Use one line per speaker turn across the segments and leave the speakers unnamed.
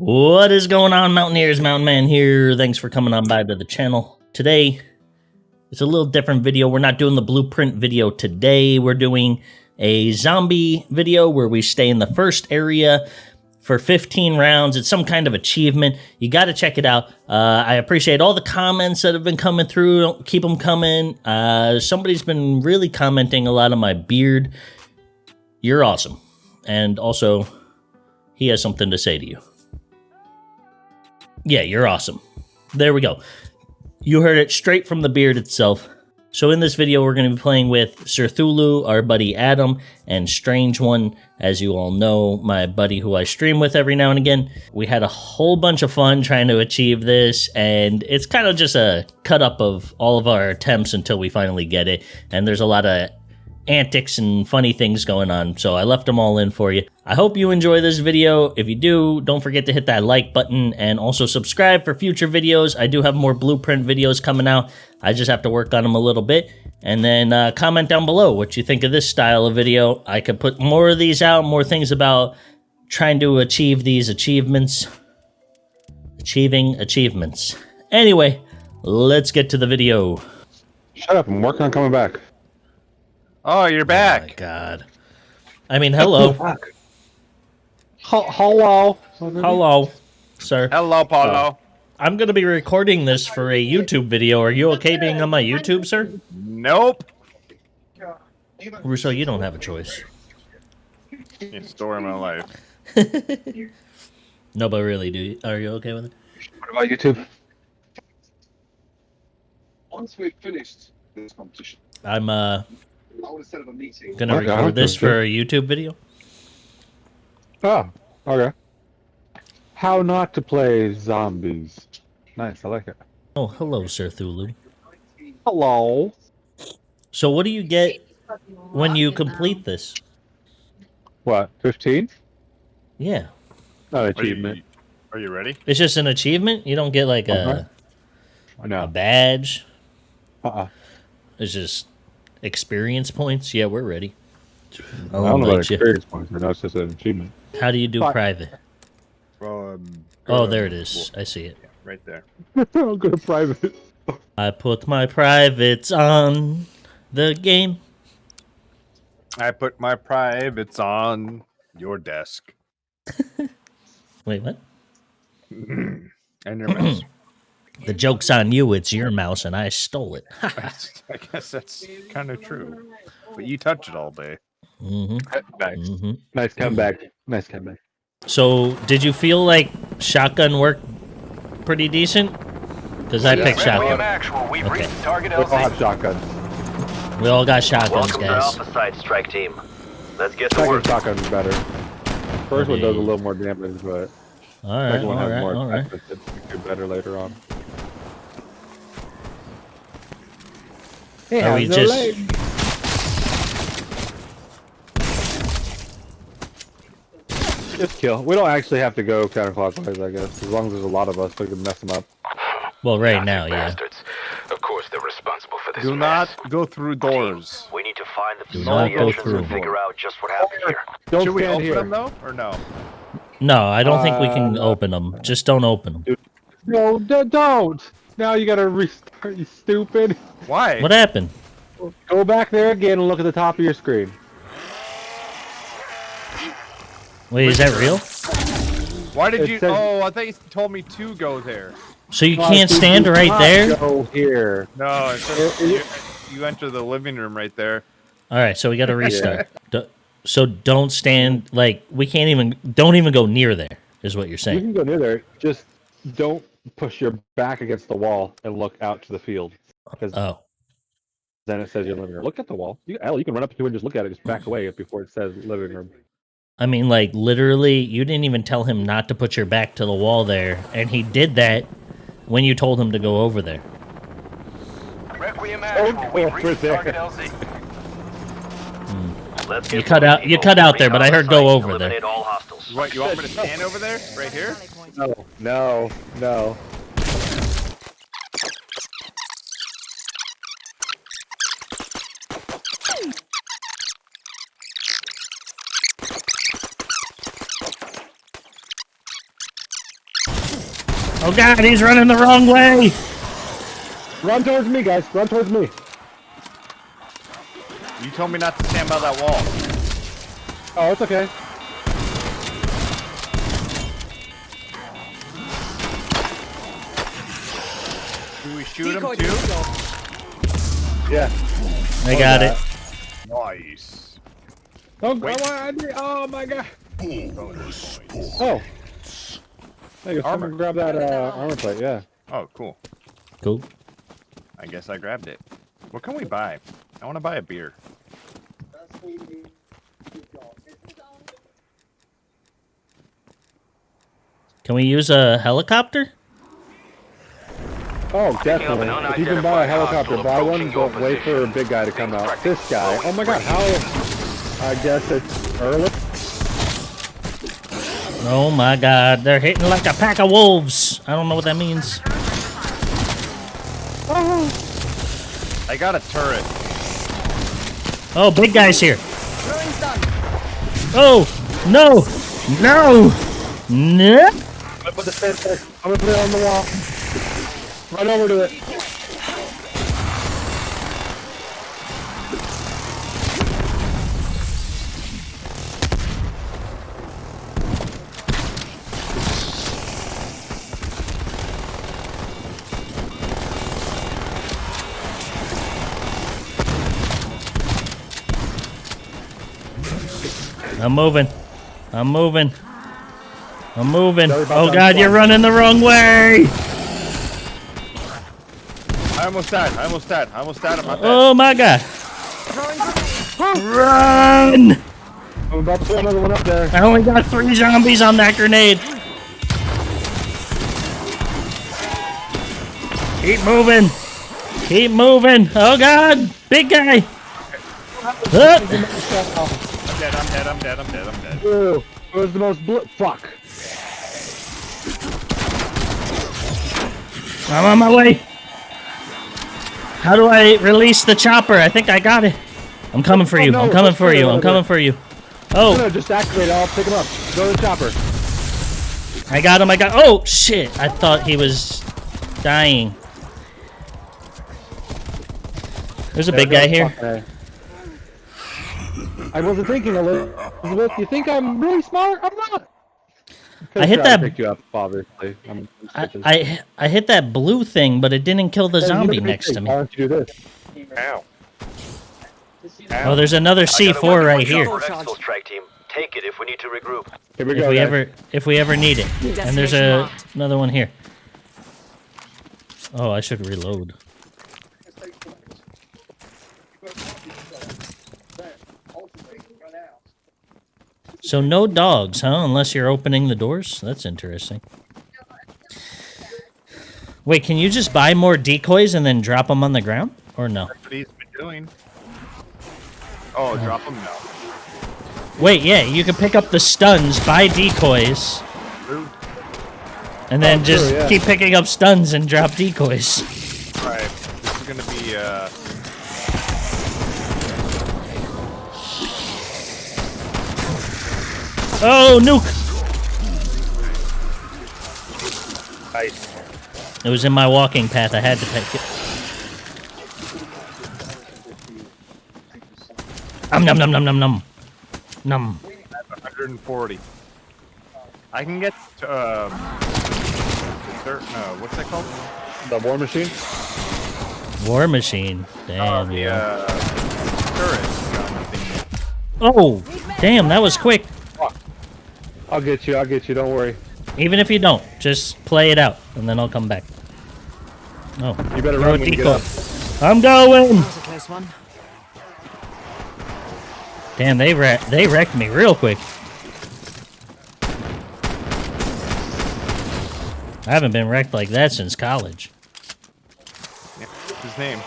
What is going on, Mountaineers? Mountain Man here. Thanks for coming on by to the channel. Today, it's a little different video. We're not doing the blueprint video today. We're doing a zombie video where we stay in the first area for 15 rounds. It's some kind of achievement. You got to check it out. Uh, I appreciate all the comments that have been coming through. Keep them coming. Uh, somebody's been really commenting a lot on my beard. You're awesome. And also, he has something to say to you. Yeah, you're awesome. There we go. You heard it straight from the beard itself. So in this video, we're going to be playing with Sir Thulu, our buddy Adam, and Strange One, as you all know, my buddy who I stream with every now and again. We had a whole bunch of fun trying to achieve this, and it's kind of just a cut up of all of our attempts until we finally get it. And there's a lot of antics and funny things going on, so I left them all in for you. I hope you enjoy this video. If you do, don't forget to hit that like button and also subscribe for future videos. I do have more blueprint videos coming out. I just have to work on them a little bit. And then uh, comment down below what you think of this style of video. I could put more of these out, more things about trying to achieve these achievements. Achieving achievements. Anyway, let's get to the video.
Shut up, I'm working on coming back.
Oh, you're
Oh my
back.
god. I mean, hello.
Hello.
hello, sir.
Hello, Paulo.
I'm going to be recording this for a YouTube video. Are you okay being on my YouTube, sir?
Nope.
Russo, you don't have a choice.
You story my life.
No, but really, do you? Are you okay with it?
What about YouTube?
Once we've finished this competition,
I'm uh
I want to set up a meeting.
gonna
Okay,
record this for a YouTube video.
Oh, okay. How not to play zombies. Nice, I like it.
Oh, hello, Sir Thulu.
Hello.
So, what do you get when you complete this?
What, 15?
Yeah,
Not an
Are you,
achievement.
are you ready?
it's just an achievement. You don't get like
Uh-huh.
a, a badge.
Uh-uh.
It's just experience points. Yeah, we're ready.
I
I'll
don't know about
invite you.
experience points, but that's just an achievement.
How do you do
Fuck.
private?
Um,
Oh, there it is. I see it.
Right there.
I'll go to private.
I put my privates on the game.
I put my privates on your desk
Wait, what?
and your mouse.
The joke's on you. It's your mouse, and I stole it.
I guess that's kind of true. But you touch it all day.
hmm
nice.
hmm
Nice comeback. Nice comeback.
So, did you feel like shotgun worked pretty decent? Because I
Yeah.
picked
Friendly
shotgun.
actual, we've
Okay.
reached target
We all have shotguns.
We all got shotguns,
Welcome to
guys.
Alpha Site Strike Team. Let's get to
Second
work.
shotgun's better. First one does a little more damage, but
All right,
second
all
one has
right,
more
all right.
effect that do better later on.
Are we just
Just kill. We don't actually have to go counterclockwise, I guess. As long as there's a lot of us, we can mess them up.
well, right
Goddamn
now, yeah.
bastards. Of course they're responsible for this
Do
mess.
not go through doors.
We need to find the
Do
facility
not go
entrance
through.
and figure out just what happened here.
Don't
Should we
stand
open
here.
them though, or no?
No, I don't think we can
Uh,
open them. Just don't open them.
No, don't. Now you gotta restart. You stupid.
Why?
What happened?
Go back there again and look at the top of your screen.
Wait, is that real?
Why did
It
you?
says-
Oh, I thought you told me to go there.
So you
Why
can't stand
you
right there?
Go here.
No, it says you, you enter the living room right there.
All right, so we got to restart. Do- So don't stand like we can't even. Don't even go near there. Is what you're saying.
You can go near there. Just don't push your back against the wall and look out to the field. Because
Oh,
then it says your living room. Look at the wall. You, Al, you can run up to it and just look at it. Just back away before it says living room.
I mean, like literally, you didn't even tell him not to put your back to the wall there, and he did that when you told him to go over there.
Requiem
Don't
actual,
go
we've reached
there.
target LZ. Hmm. Let's
You cut out- you cut out there, but I heard go over there.
Eliminate all hostiles.
What? You want me to stand over there, right here?
No, no, no.
Oh god, he's running the wrong way!
Run towards me, guys. Run towards me.
You told me not to stand by that wall.
Oh, it's okay.
Shoot him too?
disco.
Yeah.
I got it.
Nice.
Oh,
Wait.
I want- oh my god. Oh. Hey,
Armor.
grab that uh, armor plate. Yeah.
Oh, cool.
Cool.
I guess I grabbed it. What can we buy? I want to buy a beer.
Can we use a helicopter?
Oh, definitely. If you can buy a helicopter, buy one,
approaching your
but wait for a big guy to come out. This guy. Oh my god, how? I guess it's early.
Oh my god, they're hitting like a pack of wolves. I don't know what that means.
I got a turret.
Oh, big guy's here. Oh, no, no, no.
I'm gonna put the stand there. I'm gonna put it on the wall. Run over to it.
I'm moving. I'm moving. I'm moving. Oh god, you're running the wrong way.
I almost died. I almost died. I almost died. I'm not dead.
Oh my god. Run!
I'm about to put another one up there.
I only got three zombies on that grenade. Keep moving. Keep moving. Oh god, big guy. Ah.
I'm dead. I'm dead. I'm dead. I'm dead. I'm dead.
Ooh, it was the most bl- fuck.
I'm on my way. How do I release the chopper? I think I got it. I'm coming for
Oh,
you.
no,
I'm coming for you. I'm coming for you.
Oh.
Oh,
No, just activate it. I'll pick him up. Go to the chopper.
I got him. I got. Oh shit! I thought he was dying. There's a
There
big guy here.
I wasn't thinking, Elizabeth. You think I'm really smart? I'm not.
I hit
Could've tried to
that-
Pick you up, obviously. I'm,
I, I I hit that blue thing, but it didn't kill the
Hey,
zombie next
big.
to
Why
me.
don't you do this?
Ow.
Oh, there's another
I got a
C4 right here.
our Exfil strike team. Take it if we need to regroup.
Here we
If
go.
we
guys.
ever if we ever need it. And there's a another one here. Oh, I should reload. So no dogs, huh? Unless you're opening the doors. That's interesting. Wait, can you just buy more decoys and then drop them on the ground, or no?
That's what he's been doing. Oh, drop them now.
Wait, yeah, you can pick up the stuns, buy decoys, and then
Oh,
just
true, yeah.
keep picking up stuns and drop decoys.
Alright. This is gonna be uh
Oh, nuke!
nice.
It was in my walking path. I had to pick it. Um, num num num num num. Num.
140. I can get um third no, what's that called?
The war machine.
War machine.
Oh,
Damn.
the
yeah.
uh turret.
Oh, damn, that was quick.
I'll get you. I'll get you. Don't worry.
Even if you don't, just play it out, and then I'll come back. Oh,
You better run when you get up.
I'm going.
That was a close one.
Damn, they wreck they wrecked me real quick. I haven't been wrecked like that since college.
Yeah, what's his name?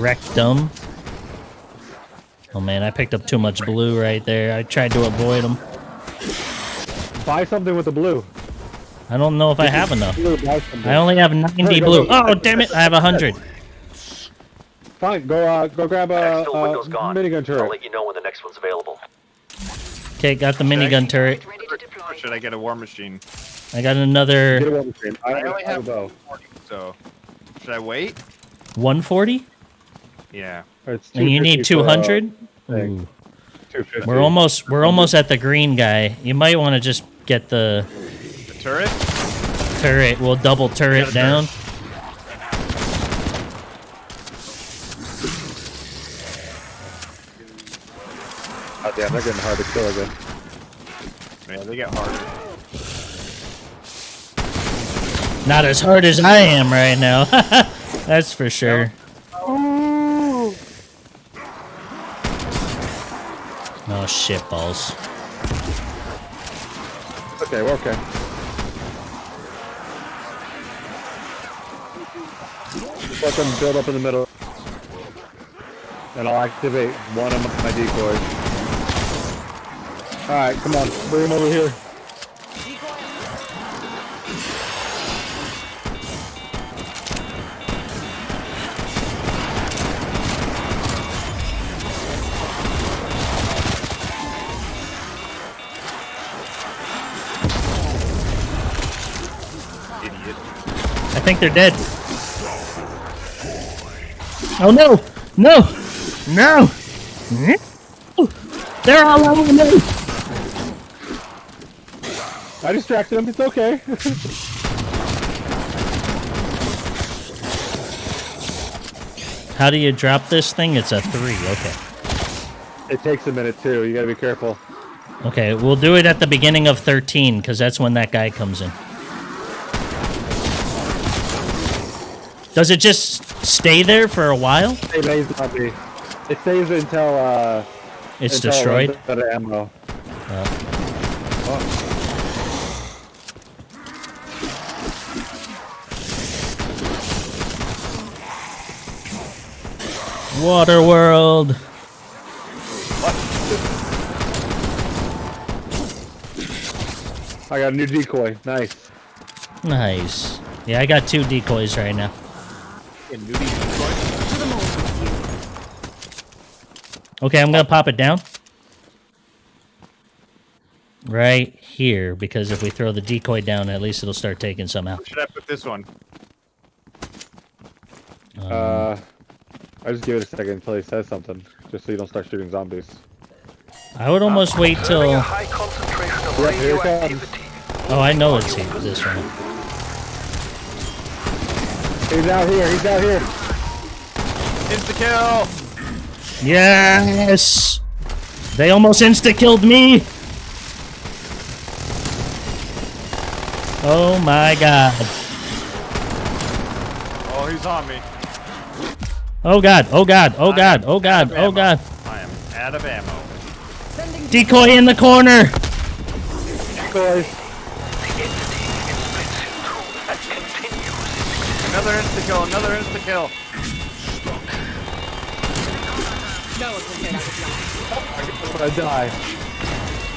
Rectum. Oh man, I picked up too much blue right there. I tried to avoid them.
Buy something with the blue.
I don't know if I have enough.
Blue, buy something.
I only have 90 blue. Oh, damn it. I have 100.
Fine. Go. Uh, go grab a,
Exfil
a
window's gone.
minigun
I'll let you know when the next one's available.
Okay, got the minigun turret.
Ready to deploy.
Or should I get a war machine?
I got
Get a
another
weapon stream. I,
I only
I
have
have bow.
so should I wait?
140,
Yeah.
And you need 200.
uh, thing.
Ooh.
250.
We're almost we're almost at the green guy. You might want to just get the
The turret?
turret. We'll double turret
Get a
down.
Oh, damn, they're getting hard to kill again.
Yeah, they get harder.
Not as hard as I am right now. That's for sure. Oh shit balls.
Okay, we're okay. Let them build up in the middle. And I'll activate one of my decoys. Alright, come on. Bring him over here.
Think they're dead. Oh no! No! No! They're all over me!
I distracted them, It's okay.
How do you drop this thing? It's a three. Okay.
it takes a minute too. You gotta be careful.
Okay, we'll do it at the beginning of 13 because that's when that guy comes in. Does it just stay there for a while?
Zombie. It stays until uh
It's
until it
destroyed.
runs out of ammo.
Water World.
I got a new decoy. Nice.
Nice. Yeah, I got two decoys right now.
A nudie decoy?
To the moon with you.
Okay, I'm gonna pop it down. Right here, because if we throw the decoy down, at least it'll start taking some out.
Where should I put this one?
Um,
Uh, I just give it a second until he says something, just so you don't start shooting zombies.
I would almost wait
Observing a
till.
high concentration of
Yep, here it comes.
Oh, I know it's he- this one.
He's out here. He's out here.
Insta kill!
Yes! They almost insta killed me! Oh my god.
Oh, he's on me.
Oh god, oh god, oh god, oh god, oh god.
I am out of ammo.
Decoy in the corner!
Decoys.
Another insta kill, another insta kill.
No one can say that was lying.
I die.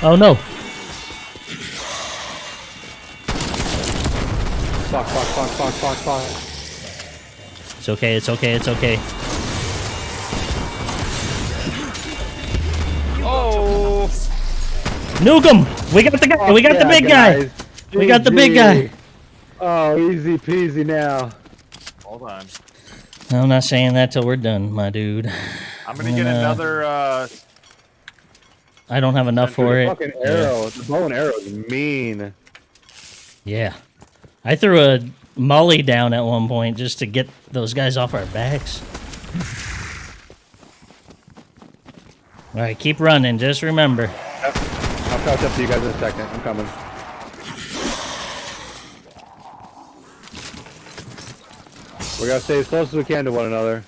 Oh no.
Fuck, fuck, fuck, fuck, fuck, fuck.
It's okay, it's okay, it's okay.
Oh!
Nuke him! We got the guy! We got the
Yeah,
big guy!
guys.
We got the big guy.
Oh, easy peasy now.
Hold on.
I'm not saying that till we're done, my dude.
I'm gonna get
Uh,
another, uh...
I don't have enough for it.
fucking arrow. The bow and arrow is mean.
Yeah. I threw a molly down at one point just to get those guys off our backs. Alright, keep running. Just remember.
I'll catch up to you guys in a second. I'm coming. We gotta stay as close as we can to one another.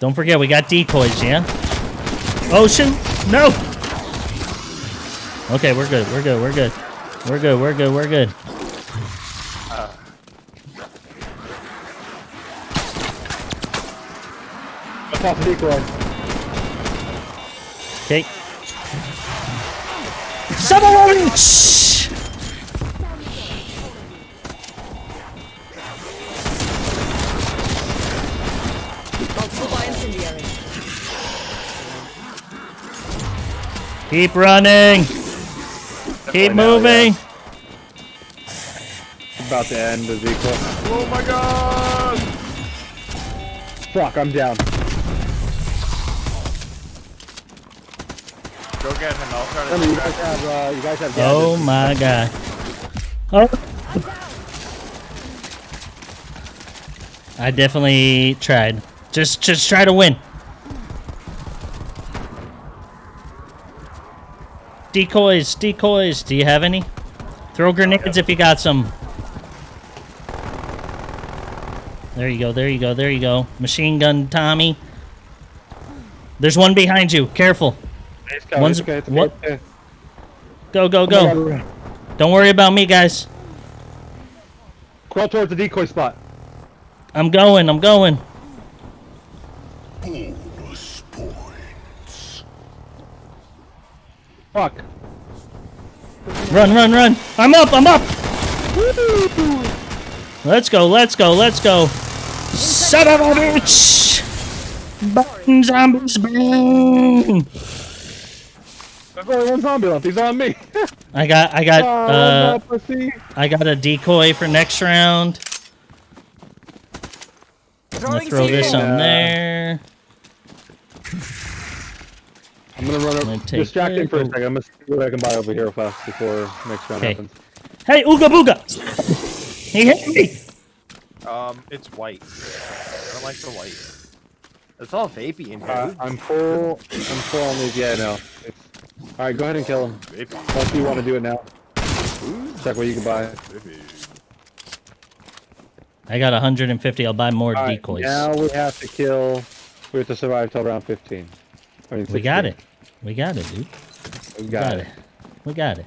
Don't forget, we got decoys, yeah? Oh Ocean? No! Okay, we're good. We're good. We're good. We're good. We're good. We're good.
Let's pop the decoy.
Okay. Someone! Keep running. Keep
now,
moving.
about to end, Ezekiel.
Oh my god!
Fuck, I'm down.
Go get him. I'll try to
Remember, you guys
him.
have, uh, you guys have
Oh
gadgets.
my god. Oh. I definitely tried. Just just try to win. Decoys, decoys. Do you have any? Throw grenades if you got some. There you go, there you go, there you go. Machine gun Tommy. There's one behind you. Careful. One's-
it's okay, it's okay,
what- Go, go, go. Don't worry about me, guys.
Crawl towards the decoy spot.
I'm going, I'm going.
Fuck.
Run, run, run. I'm up, I'm up. Let's go, let's go, let's go. Son of a bitch. Burn, zombies, burn.
There's only one zombie left. He's on me.
I got, I got,
oh,
uh,
no.
I got a decoy for next round. I'm gonna throw this on there.
I'm gonna run
gonna
over.
take
Distract him for a second. I'm gonna see what I can buy over here fast before next round
Okay.
happens.
Hey, Ooga Booga. He hit me.
Um, it's white. I don't like the white. It's all vapey in here.
Uh, I'm full. I'm full on these. Yeah, no. It's... All right, go ahead and kill him.
Vapey.
Unless you want to do it now. Check what you can buy.
I got 150. I'll buy more
All right,
decoys.
now we have to kill. We have to survive till round 15. I mean,
we got it. We got it, dude.
We
We
got, it.
We got it.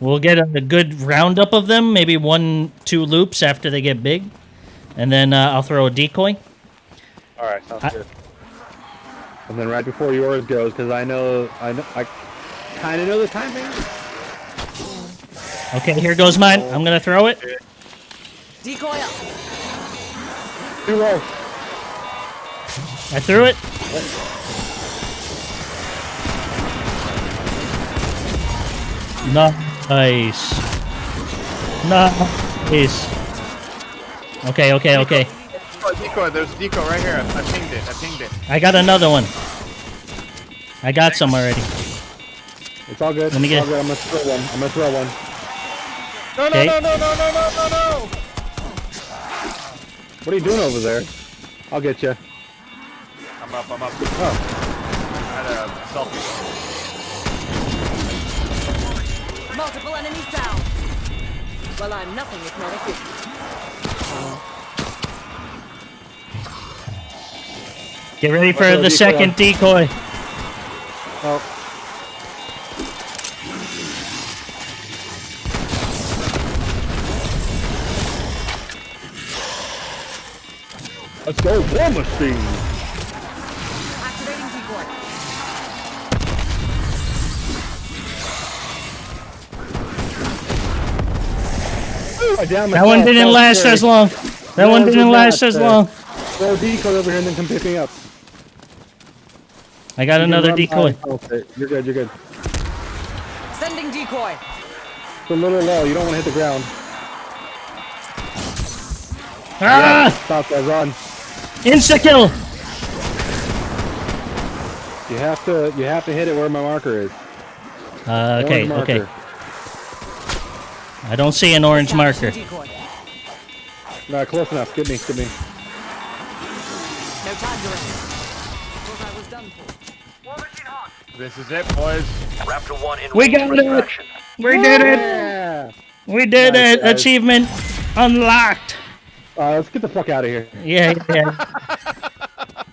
We'll get a, a good roundup of them, maybe one, two loops after they get big. And then uh, I'll throw a decoy.
All right, sounds
I-
good. And then right before yours goes, because I know, I know, I kind of know the timing.
Okay, here goes mine. I'm going to throw it.
Decoy up.
Too low.
I threw it. Nice. Nice. Okay, okay, okay.
Decoy, decoy, there's a decoy right here. I pinged it. I pinged it.
I got another one. I got some already.
It's all good.
Let me
it's
get-
all. I'm gonna throw one. I'm gonna throw one.
No, no,
Okay.
no, no, no, no, no, no, no!
What are you doing over there? I'll get you.
I'm up, I'm up.
Oh,
I had a selfie.
Multiple enemies down. Well, I'm nothing if not efficient.
Get ready for the
decoy
second decoy.
oh. Let's go, war machine. I downed
That one didn't
was
last
scary.
as long. That one didn't last as long.
Throw a decoy over here and then come pick me up.
I got
You
another decoy.
and pulse it. You're good, you're good.
Sending decoy.
It's a little low. You don't want to hit the ground.
Ah!
Stop that run.
Insta kill!
You have to you have to hit it where my marker is.
Uh, okay,
Orange
okay.
Marker.
I don't see an orange marker.
Decoy.
No, close enough. Get me, get me.
No time to rest. Thought I was done for.
This is it, boys.
Raptor 1 in
We got it.
extraction.
We did it! We did
Nice,
it!
guys.
Achievement unlocked!
Uh, let's get the fuck out of here.
Yeah, yeah.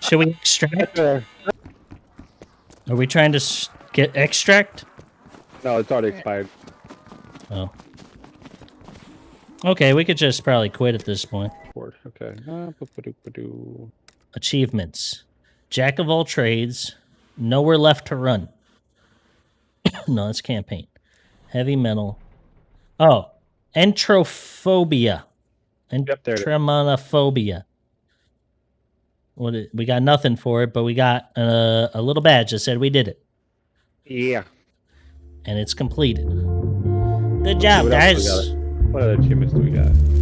Should we extract?
There.
Are we trying to get extract?
No, it's already expired.
Oh. Okay, we could just probably quit at this point.
Okay. Uh.
Achievements. Jack of all trades. Nowhere left to run. no, that's campaign. Heavy metal. Oh. Entrophobia.
Yep, is.
Entremonophobia. What it, we got nothing for it, but we got uh, a little badge that said we did it.
Yeah.
And it's completed. Good job,
What else we
guys.
What other achievements do we got?